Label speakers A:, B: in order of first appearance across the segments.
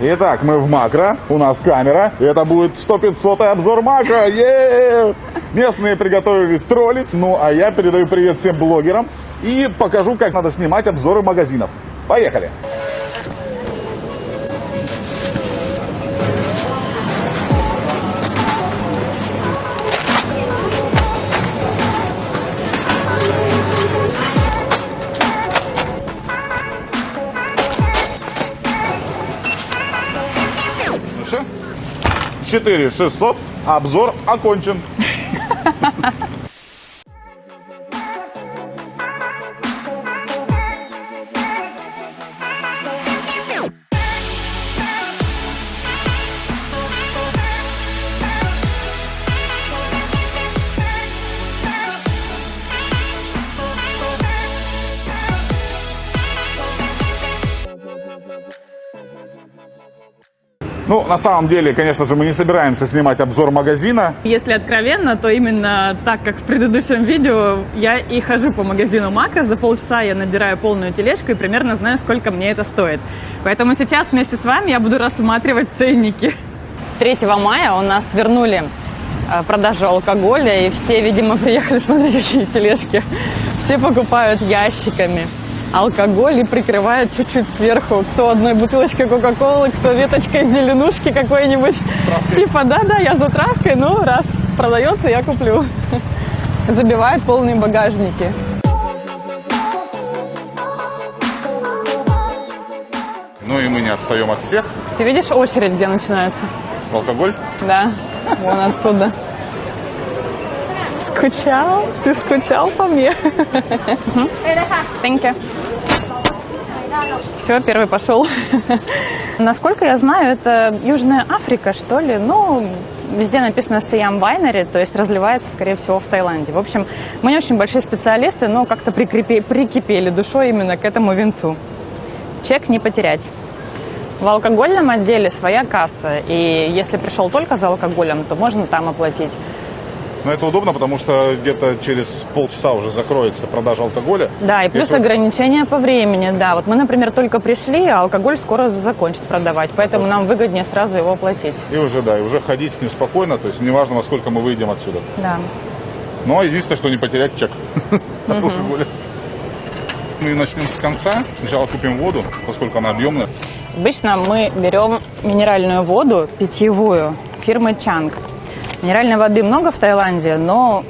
A: Итак, мы в макро, у нас камера, и это будет 100-500 обзор макро, е Местные приготовились троллить, ну а я передаю привет всем блогерам и покажу, как надо снимать обзоры магазинов. Поехали! 4 600, обзор окончен. Ну, на самом деле, конечно же, мы не собираемся снимать обзор магазина.
B: Если откровенно, то именно так, как в предыдущем видео, я и хожу по магазину Макро. За полчаса я набираю полную тележку и примерно знаю, сколько мне это стоит. Поэтому сейчас вместе с вами я буду рассматривать ценники. 3 мая у нас вернули э, продажу алкоголя, и все, видимо, приехали, смотри, какие тележки. Все покупают ящиками алкоголь и прикрывают чуть-чуть сверху. Кто одной бутылочкой Кока-Колы, кто веточкой зеленушки какой-нибудь. Типа, да-да, я за травкой, ну, раз продается, я куплю. Забивают полные багажники.
A: Ну и мы не отстаем от всех.
B: Ты видишь очередь, где начинается?
A: Алкоголь.
B: Да, вон оттуда. Скучал? Ты скучал по мне? Thank you. Все, первый пошел. Насколько я знаю, это Южная Африка, что ли. Ну, везде написано Siam Winery, то есть разливается, скорее всего, в Таиланде. В общем, мы не очень большие специалисты, но как-то прикрепи, прикипели душой именно к этому винцу. Чек не потерять. В алкогольном отделе своя касса, и если пришел только за алкоголем, то можно там оплатить.
A: Но это удобно, потому что где-то через полчаса уже закроется продажа алкоголя.
B: Да, и плюс
A: Если-
B: ограничения по времени, да. Вот мы, например, только пришли, а алкоголь скоро закончат продавать, поэтому нам выгоднее сразу его оплатить.
A: И уже, да, и уже ходить с ним спокойно, то есть неважно, во сколько мы выйдем отсюда.
B: Да.
A: Но единственное, что не потерять чек от алкоголя. Ну и начнем с конца. Сначала купим воду, поскольку она объемная.
B: Обычно мы берем минеральную воду питьевую фирмы Чанг. Минеральной воды много в Таиланде, но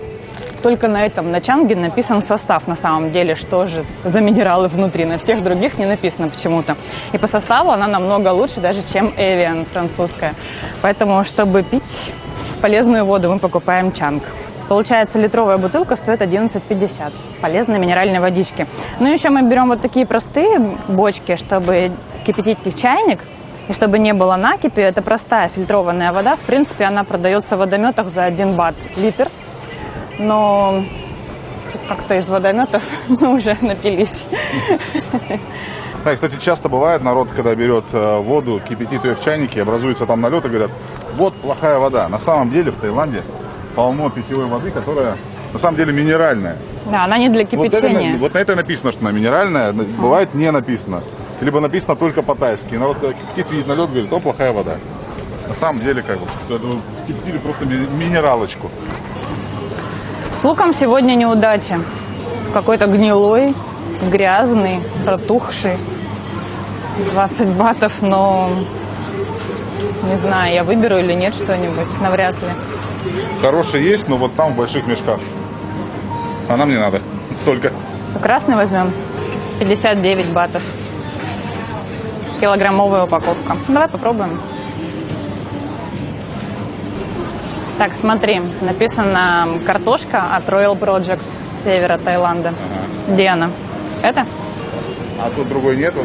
B: только на этом, на Чанге написан состав на самом деле, что же за минералы внутри. На всех других не написано почему-то. И по составу она намного лучше даже, чем Evian французская. Поэтому, чтобы пить полезную воду, мы покупаем Чанг. Получается, литровая бутылка стоит 11,50. Полезной минеральной водички. Ну, еще мы берем вот такие простые бочки, чтобы кипятить в чайник. И чтобы не было накипи, это простая фильтрованная вода. В принципе, она продается в водометах за 1 бат литр. Но как-то из водометов мы уже напились.
A: Да, кстати, часто бывает, народ, когда берет э, воду, кипятит ее в чайнике, образуется там налет и говорят, вот плохая вода. На самом деле в Таиланде полно питьевой воды, которая на самом деле минеральная.
B: Да, она не для
A: Вот, это,
B: кипячения.
A: вот на это написано, что она минеральная, бывает не написано. Либо написано только по-тайски. И народ, когда кипятит, видит налет, говорит, о, плохая вода. На самом деле, как бы, вот скипятили просто ми- минералочку.
B: С луком сегодня неудача. Какой-то гнилой, грязный, протухший. 20 батов, но не знаю, я выберу или нет что-нибудь, навряд ли.
A: Хороший есть, но вот там в больших мешках. А нам не надо. Столько.
B: Красный возьмем. 59 батов. Килограммовая упаковка. Давай попробуем. Так, смотри, написано картошка от Royal Project с севера Таиланда. Где она? Это?
A: А тут другой нету.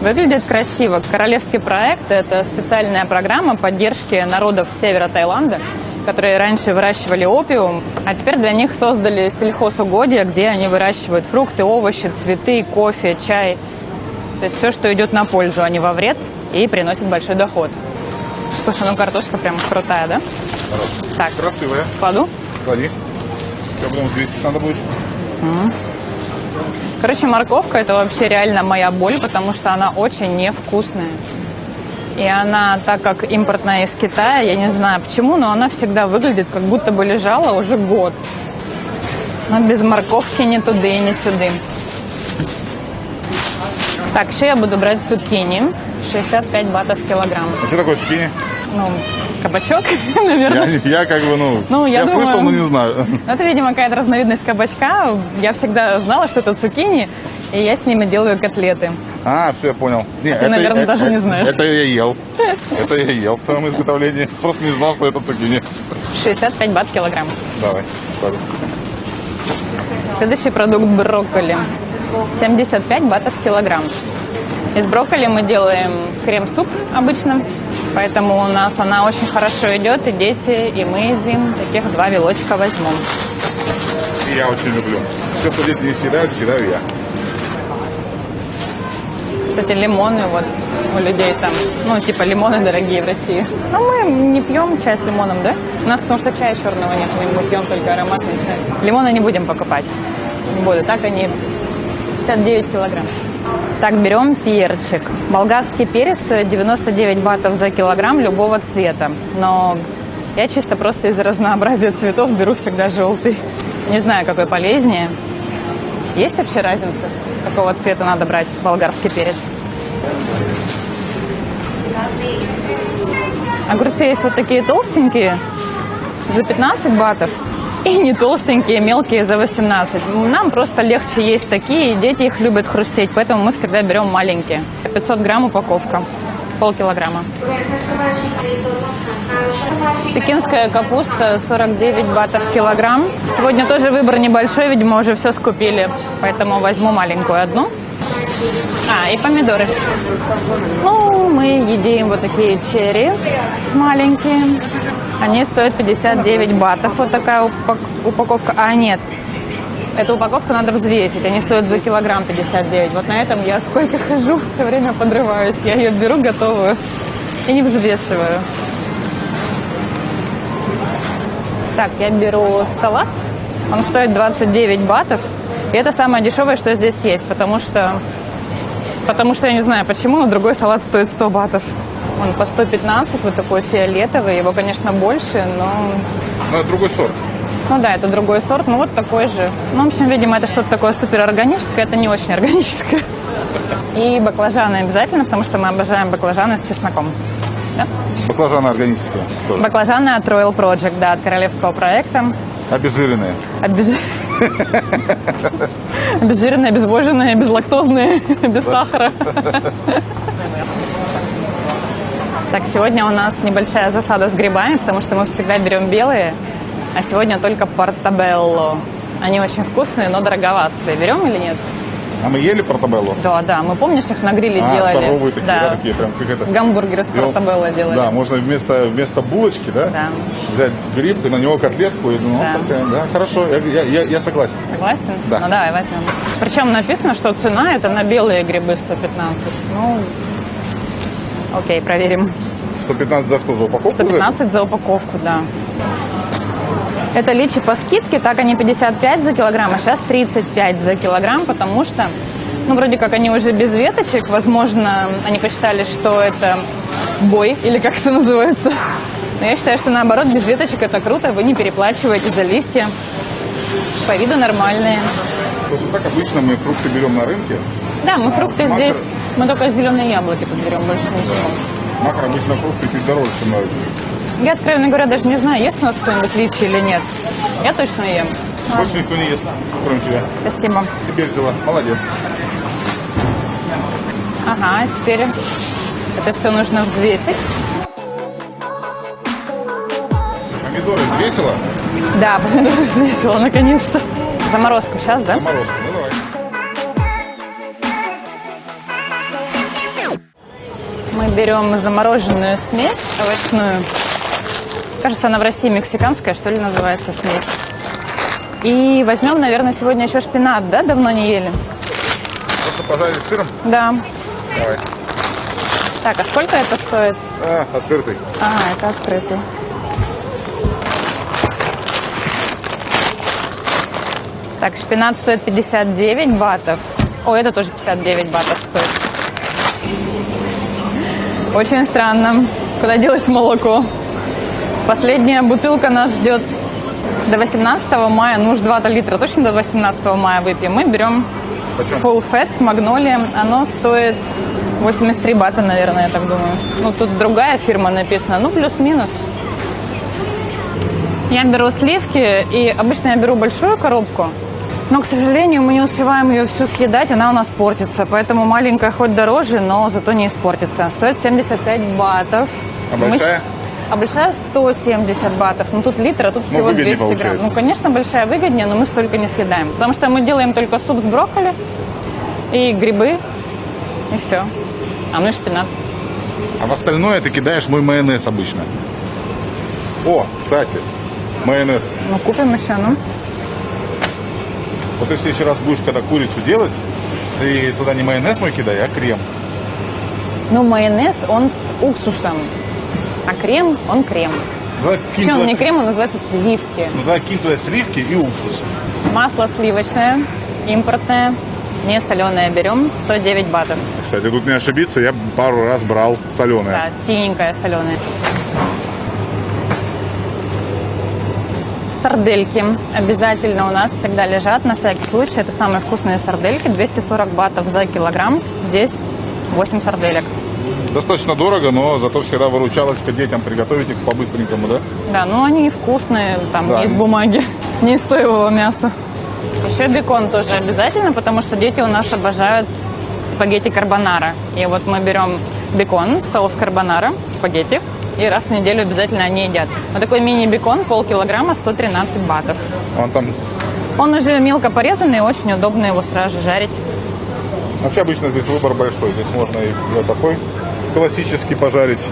B: Выглядит красиво. Королевский проект – это специальная программа поддержки народов севера Таиланда, которые раньше выращивали опиум, а теперь для них создали сельхозугодия, где они выращивают фрукты, овощи, цветы, кофе, чай. То есть все, что идет на пользу, а не во вред, и приносит большой доход. Слушай, ну картошка прям крутая, да? Так,
A: Красивая.
B: кладу.
A: Клади. Сейчас потом взвесить надо будет.
B: Короче, морковка это вообще реально моя боль, потому что она очень невкусная. И она, так как импортная из Китая, я не знаю почему, но она всегда выглядит, как будто бы лежала уже год. Но без морковки ни туды ни сюды. Так, еще я буду брать цукини. 65 батов килограмм.
A: А что такое цукини?
B: Ну, кабачок, наверное.
A: Я, я как бы, ну,
B: Ну, я думаю-
A: слышал, но не знаю.
B: Ну, Это, видимо, какая-то разновидность кабачка. Я всегда знала, что это цукини, и я с ними делаю котлеты.
A: А, все, я понял. Не,
B: ты, наверное, даже не знаешь.
A: Это я ел. Это я ел в своем изготовлении. Просто не знал, что это цукини.
B: 65 бат килограмм.
A: Давай. ладно.
B: Следующий продукт брокколи. 75 батов килограмм. Из брокколи мы делаем крем-суп обычно, поэтому у нас она очень хорошо идет, и дети, и мы едим. Таких два вилочка возьмем.
A: И я очень люблю. Все, что дети не съедают, съедаю я.
B: Кстати, лимоны вот у людей там, ну, типа лимоны дорогие в России. Но мы не пьем чай с лимоном, да? У нас потому что чая черного нет, мы пьем только ароматный чай. Лимоны не будем покупать. Не буду. Так они 59 килограмм. Так, берем перчик. Болгарский перец стоит 99 батов за килограмм любого цвета. Но я чисто просто из-за разнообразия цветов беру всегда желтый. Не знаю, какой полезнее. Есть вообще разница, какого цвета надо брать болгарский перец? Огурцы есть вот такие толстенькие за 15 батов и не толстенькие, мелкие за 18. Нам просто легче есть такие, дети их любят хрустеть, поэтому мы всегда берем маленькие. 500 грамм упаковка, полкилограмма. Пекинская капуста 49 батов килограмм. Сегодня тоже выбор небольшой, видимо, уже все скупили, поэтому возьму маленькую одну. А, и помидоры. Ну, мы едим вот такие черри маленькие. Они стоят 59 батов. Вот такая упак- упаковка. А, нет. Эту упаковку надо взвесить. Они стоят за килограмм 59. Вот на этом я сколько хожу, все время подрываюсь. Я ее беру готовую и не взвешиваю. Так, я беру салат. Он стоит 29 батов. И это самое дешевое, что здесь есть, потому что Потому что я не знаю почему, но другой салат стоит 100 батов. Он по 115, вот такой фиолетовый. Его, конечно, больше, но...
A: Но это другой сорт.
B: Ну да, это другой сорт, но вот такой же. Ну, в общем, видимо, это что-то такое суперорганическое, это не очень органическое. И баклажаны обязательно, потому что мы обожаем баклажаны с чесноком. Да?
A: Баклажаны органические тоже.
B: Баклажаны от Royal Project, да, от королевского проекта.
A: Обезжиренные.
B: Обез- Обезжиренные, обезвоженные, безлактозные, без сахара. Так, сегодня у нас небольшая засада с грибами, потому что мы всегда берем белые, а сегодня только портабелло. Они очень вкусные, но дороговастые. Берем или нет?
A: А мы ели портабелло?
B: Да, да. Мы, помнишь, их на гриле
A: А,
B: делали?
A: здоровые такие, да, такие прям как это.
B: Гамбургеры с
A: Бел-
B: портабелло делали.
A: Да, можно вместо, вместо булочки, да,
B: Да.
A: взять гриб и на него котлетку. И, ну,
B: Да.
A: такая, да, хорошо, я, я, я, я согласен.
B: Согласен?
A: Да.
B: Ну давай возьмем. Причем написано, что цена это на белые грибы 115. Ну, окей, проверим.
A: 115 за что, за упаковку? за это?
B: 115 за упаковку, да. Это личи по скидке, так они 55 за килограмм, а сейчас 35 за килограмм, потому что, ну, вроде как они уже без веточек, возможно, они посчитали, что это бой, или как это называется. Но я считаю, что наоборот, без веточек это круто, вы не переплачиваете за листья. По виду нормальные.
A: Просто так обычно мы фрукты берем на рынке.
B: Да, мы фрукты
A: Макро.
B: здесь, мы только зеленые яблоки тут берем, больше ничего.
A: Макро обычно фрукты чуть дороже, чем на.
B: Я, откровенно говоря, даже не знаю, есть у нас кто-нибудь личи или нет. Я точно ем.
A: Больше никто не ест, кроме тебя.
B: Спасибо.
A: Теперь взяла. Молодец.
B: Ага, теперь это все нужно взвесить.
A: Помидоры взвесила?
B: Да, взвесила наконец-то. Заморозку сейчас, да?
A: Заморозка. Ну давай.
B: Мы берем замороженную смесь овощную. Кажется, она в России мексиканская, что ли, называется смесь. И возьмем, наверное, сегодня еще шпинат, да? Давно не ели.
A: Просто пожарить сыром.
B: Да.
A: Давай.
B: Так, а сколько это стоит?
A: А, открытый.
B: А, это открытый. Так, шпинат стоит 59 батов. О, это тоже 59 батов стоит. Очень странно. Куда делось молоко? Последняя бутылка нас ждет до 18 мая. Ну уж 2 литра точно до 18 мая выпьем. Мы берем
A: Почем?
B: Full Fat Magnolia. Оно стоит 83 бата, наверное, я так думаю. Ну, тут другая фирма написана. Ну, плюс-минус. Я беру сливки, и обычно я беру большую коробку. Но, к сожалению, мы не успеваем ее всю съедать, она у нас портится. Поэтому маленькая хоть дороже, но зато не испортится. Стоит 75 батов.
A: А
B: Мы
A: большая?
B: А большая 170 батов. Ну, тут литр, а тут
A: Ну,
B: всего
A: выгоднее
B: 200 грамм.
A: получается.
B: Ну, конечно, большая выгоднее, но мы столько не съедаем. Потому что мы делаем только суп с брокколи и грибы, и все. А ну и шпинат.
A: А в остальное ты кидаешь мой майонез обычно. О, кстати, майонез.
B: Ну, купим еще, ну.
A: Вот ты в следующий раз будешь, когда курицу делать, ты туда не майонез мой кидай, а крем.
B: Ну, майонез, он с уксусом. А крем, он крем.
A: Ну, Давай кинь
B: Причем
A: туда-
B: не крем, он называется сливки.
A: Ну давай кинь туда сливки и уксус.
B: Масло сливочное, импортное, не соленое берем, 109 батов.
A: Кстати, тут не ошибиться, я пару раз брал соленое.
B: Да, синенькое соленое. Сардельки обязательно у нас всегда лежат на всякий случай. Это самые вкусные сардельки. 240 батов за килограмм. Здесь 8 сарделек.
A: Достаточно дорого, но зато всегда выручалочка детям приготовить их по-быстренькому, да?
B: Да, ну они вкусные, там
A: Да.
B: не из бумаги, не из соевого мяса. Еще бекон тоже обязательно, потому что дети у нас обожают спагетти карбонара. И вот мы берем бекон, соус карбонара, спагетти, и раз в неделю обязательно они едят. Вот такой мини-бекон, полкилограмма, 113 батов.
A: Он там
B: Он уже мелко порезанный, очень удобно его сразу жарить.
A: Вообще обычно здесь выбор большой. Здесь можно и вот такой классический пожарить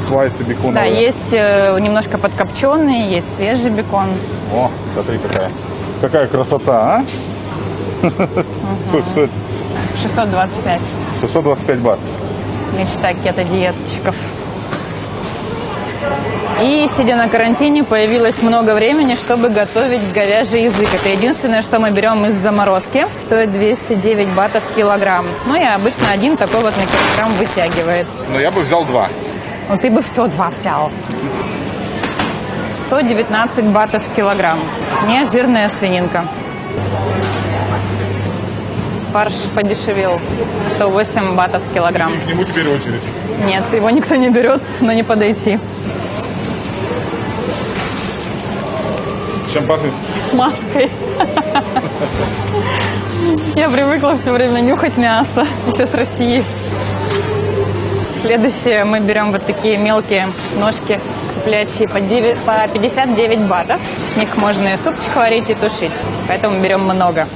A: слайсы бекона.
B: Да, есть э, немножко подкопченый, есть свежий бекон.
A: О, смотри какая. Какая красота, а? Сколько стоит?
B: 625.
A: 625 бат.
B: Мечта кето-диетчиков. И, сидя на карантине, появилось много времени, чтобы готовить говяжий язык. Это единственное, что мы берем из заморозки. Стоит 209 батов килограмм. Ну и обычно один такой вот на килограмм вытягивает.
A: Но я бы взял два.
B: Ну ты бы все два взял. 119 батов килограмм. Не жирная свининка. Фарш подешевел. 108 батов килограмм.
A: К нему теперь очередь.
B: Нет, его никто не берет, но не подойти.
A: Чем пахнет?
B: Маской. Я привыкла все время нюхать мясо, еще с России. Следующее мы берем вот такие мелкие ножки цыплячьи по, 9 по 59 батов. С них можно и супчик варить, и тушить. Поэтому берем много.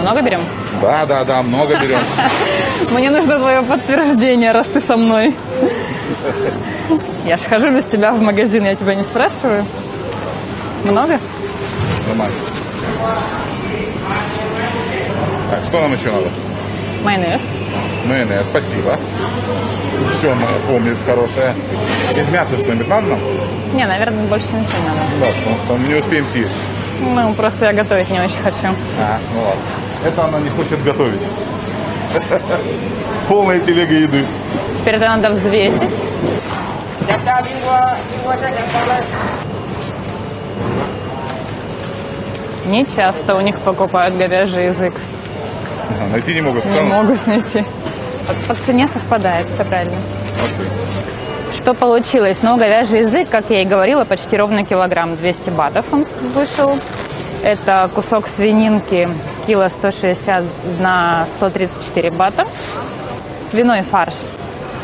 B: Много берем?
A: Да, да, да, много берем.
B: Мне нужно твое подтверждение, раз ты со мной. Я же хожу без тебя в магазин, я тебя не спрашиваю. Много?
A: Нормально. Так, что нам еще надо?
B: Майонез.
A: Майонез, спасибо. Все, мы помнит хорошее. Из мяса что-нибудь надо нам?
B: Не, наверное, больше ничего не надо.
A: Да, потому что мы не успеем съесть.
B: Ну, просто я готовить не очень хочу.
A: А, ну ладно. Это она не хочет готовить. Полная телега еды.
B: Теперь это надо взвесить. Не часто у них покупают говяжий язык.
A: Ага, Найти не могут.
B: Не
A: цену?
B: могут найти. По, по цене совпадает, все правильно.
A: Окей.
B: Что получилось? Ну, говяжий язык, как я и говорила, почти ровно килограмм 200 батов он вышел. Это кусок свининки, кило 160 на 134 бата. Свиной фарш,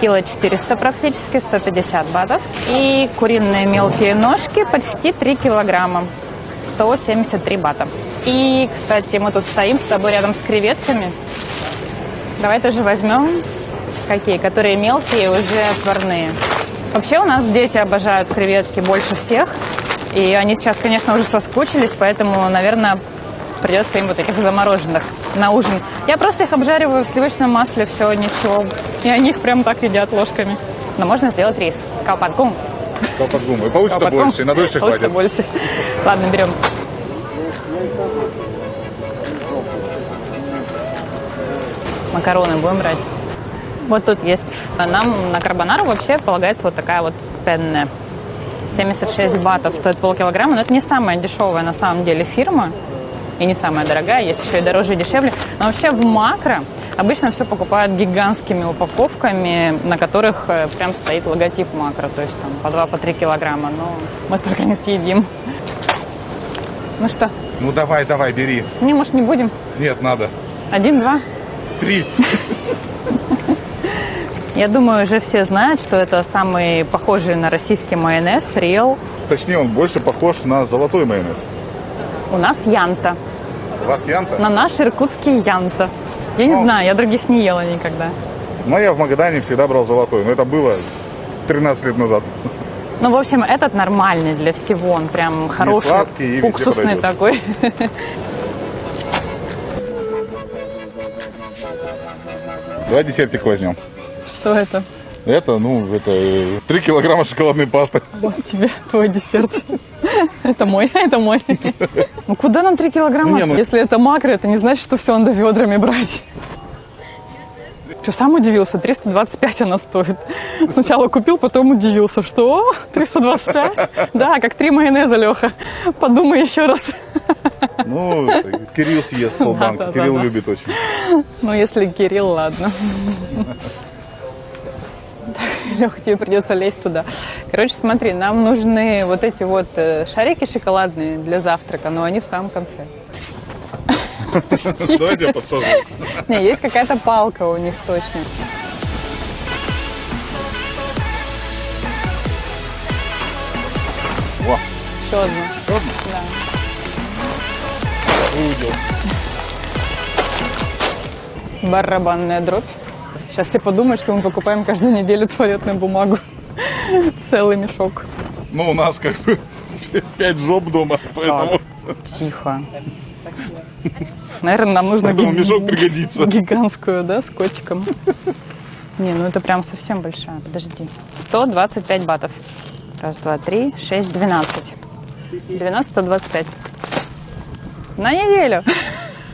B: кило 400 практически, 150 батов. И куриные мелкие ножки, почти 3 килограмма, 173 бата. И, кстати, мы тут стоим с тобой рядом с креветками. Давай тоже возьмем какие, которые мелкие, уже отварные. Вообще у нас дети обожают креветки больше всех. И они сейчас, конечно, уже соскучились, поэтому, наверное, придется им вот этих замороженных на ужин. Я просто их обжариваю в сливочном масле, все, ничего. И они их прям так едят ложками. Но можно сделать рис. Калпаткум.
A: Колпак гумы. Получится
B: а
A: потом... больше, на дольше хватит.
B: больше. Ладно, берем. Макароны будем брать. Вот тут есть. Нам на карбонару вообще полагается вот такая вот пенне. 76 батов стоит полкилограмма, но это не самая дешевая на самом деле фирма и не самая дорогая, есть еще и дороже и дешевле. Но вообще в макро обычно все покупают гигантскими упаковками, на которых э, прям стоит логотип макро. То есть там по 2-3 по килограмма. Но мы столько не съедим. Ну что,
A: Ну давай, давай, бери.
B: не, может, не будем?
A: Нет, надо.
B: Один, два?
A: Три.
B: Я думаю, уже все знают, что это самый похожий на российский майонез, Риэл.
A: Точнее, он больше похож на золотой майонез.
B: У нас Янта.
A: У вас янта?
B: На наш иркутский Янта. Я не
A: Ну.
B: знаю, я других не ела никогда.
A: Но я в Магадане всегда брал золотой. Но это было 13 лет назад.
B: Ну, в общем, этот нормальный для всего. Он прям хороший,
A: сладкий и
B: уксусный такой.
A: Давай десертик возьмем.
B: Что это?
A: Это, ну, это 3 килограмма шоколадной пасты.
B: Вот тебе твой десерт. Это мой, это мой. Ну куда нам 3 килограмма?
A: Не, ну-
B: Если это макро, это не значит, что все надо ведрами брать. Что, сам удивился? 325 она стоит. Сначала купил, потом удивился, что «О, 325? Да, как три майонеза, Леха. Подумай еще раз.
A: Ну, Кирилл съест полбанки.
B: Да-да-да-да.
A: Кирилл любит очень.
B: Ну, если Кирилл, ладно. Леха, тебе придется лезть туда. Короче, смотри, нам нужны вот эти вот э, шарики шоколадные для завтрака, но они в самом конце.
A: Давайте я подсажу.
B: Не, есть какая-то палка у них точно.
A: Во,
B: Еще одну.
A: еще одну?
B: Да.
A: Увидел.
B: Барабанная дробь. Сейчас все подумают, что мы покупаем каждую неделю туалетную бумагу. Целый мешок.
A: Ну, у нас как бы 5 жоп дома, поэтому,
B: Тихо. Наверное, нам нужно
A: поэтому мешок пригодится.
B: гигантскую, да, с котиком. Не, ну это прям совсем большая. Подожди. 125 батов. Раз, два, три, шесть, двенадцать. 12, 125. На неделю.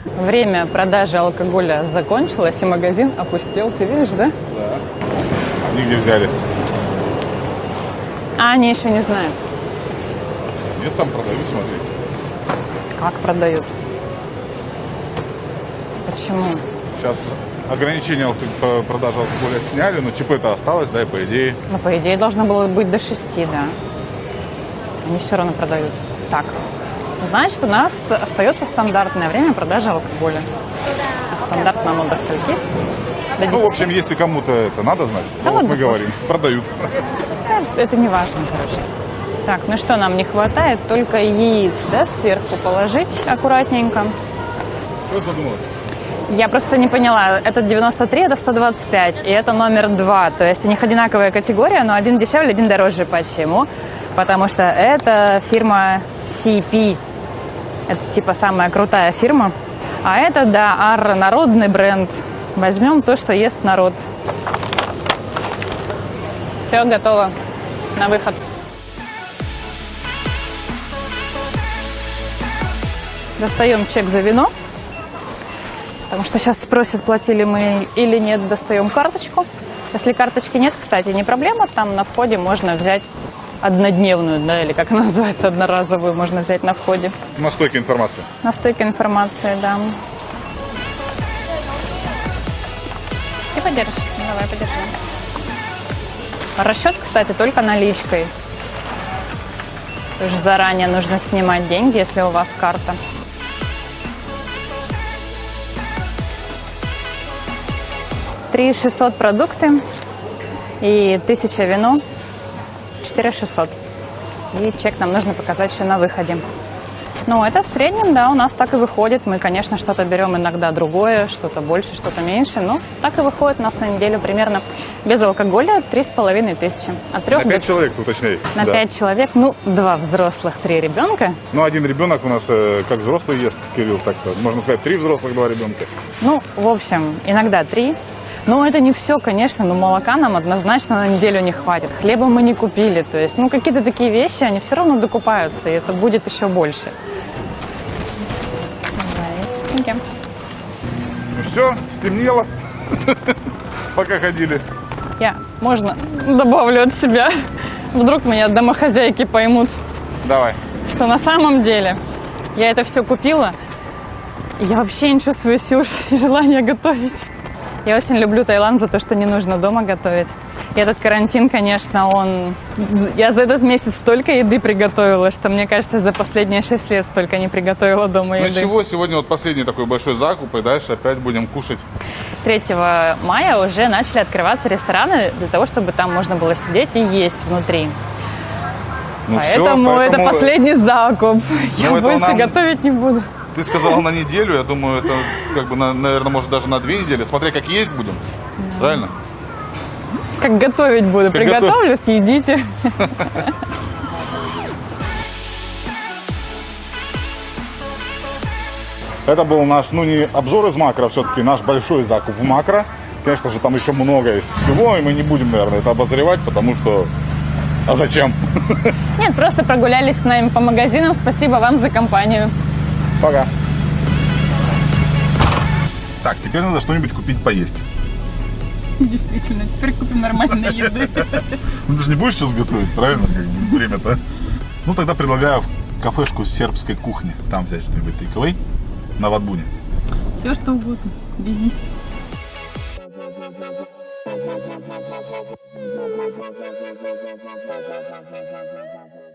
B: Время продажи алкоголя закончилось, и магазин опустел. Ты видишь, да?
A: Они где взяли?
B: А они еще не знают,
A: Нет, там продают, смотри.
B: как продают. Почему?
A: Сейчас про- продажи алкоголя сняли, но ЧП-то осталось, да, и по идее.
B: Ну, по идее, должно было быть до 6, да. Они все равно продают. Так. Значит, у нас остается стандартное время продажи алкоголя. А стандартно оно до скольки? До 10.
A: Ну, в общем, если кому-то это надо знать,
B: Да
A: то вот мы говорим, продают.
B: Это не важно, короче. Так, ну что, нам не хватает только яиц, да, сверху положить аккуратненько.
A: Что ты задумалась?
B: Я просто не поняла, это 93, это 125, и это номер два. То есть у них одинаковая категория, но один дешевле, один дороже. Почему? Потому что это фирма CP. Это типа самая крутая фирма. А это, да, Арра, народный бренд. Возьмем то, что ест народ. Все, готово. На выход. Достаем чек за вино. Потому что сейчас спросят, платили мы или нет, достаем карточку. Если карточки нет, кстати, не проблема, там на входе можно взять однодневную, да, или как она называется, одноразовую можно взять на входе.
A: На стойке информация.
B: На стойке информации, да. Ты подержишь? Давай, подержи. Расчет, кстати, только наличкой. То есть заранее нужно снимать деньги, если у вас карта. Три шестьсот продукты и тысяча вино, четыре шестьсот. И чек нам нужно показать еще на выходе. Ну, это в среднем, да, у нас так и выходит. Мы, конечно, что-то берем иногда другое, что-то больше, что-то меньше, но так и выходит у нас на неделю примерно без алкоголя три с половиной тысячи. От трех
A: На
B: до
A: 5 человек, уточняй.
B: на
A: Да.
B: пять человек, ну, два взрослых, три ребенка.
A: Ну, один ребенок у нас э, как взрослый ест, Кирилл, так-то. Можно сказать, три взрослых, два ребенка.
B: Ну, в общем, иногда три. Но это не все, конечно, но молока нам однозначно на неделю не хватит. Хлеба мы не купили. То есть, ну, какие-то такие вещи, они все равно докупаются, и это будет еще больше.
A: Ну все, стемнело. Пока ходили.
B: Я, можно, добавлю от себя. Вдруг меня домохозяйки поймут,
A: Давай.
B: что на самом деле я это все купила. и Я вообще не чувствую сил и желания готовить. Я очень люблю Таиланд за то, что не нужно дома готовить. И этот карантин, конечно, он... Я за этот месяц столько еды приготовила, что, мне кажется, за последние шесть лет столько не приготовила дома
A: Ну
B: еды.
A: чего, сегодня вот последний такой большой закуп, и дальше опять будем кушать.
B: С 3 мая уже начали открываться рестораны для того, чтобы там можно было сидеть и есть внутри.
A: Ну
B: поэтому, это
A: поэтому
B: последний закуп. Я
A: это
B: больше
A: нам-
B: готовить не буду.
A: Ты сказала на неделю, я думаю, это как бы, на- наверное, может даже на две недели. Смотря как есть будем. Правильно?
B: Как готовить буду.
A: Как
B: Приготовлю, съедите.
A: Это был наш, ну не обзор из макро, все-таки наш большой закуп в макро. Конечно же, там еще много есть всего, и мы не будем, наверное, это обозревать, потому что... А зачем?
B: Нет, просто прогулялись с нами по магазинам. Спасибо вам за компанию.
A: Пока. Так, теперь надо что-нибудь купить поесть.
B: Действительно, теперь купим нормальной еды.
A: Ну ты же не будешь сейчас готовить, правильно? Время-то. Ну тогда предлагаю в кафешку сербской кухни. Там взять что-нибудь тейковой на Ватбуне.
B: Все, что угодно. Вези.
C: Thank you.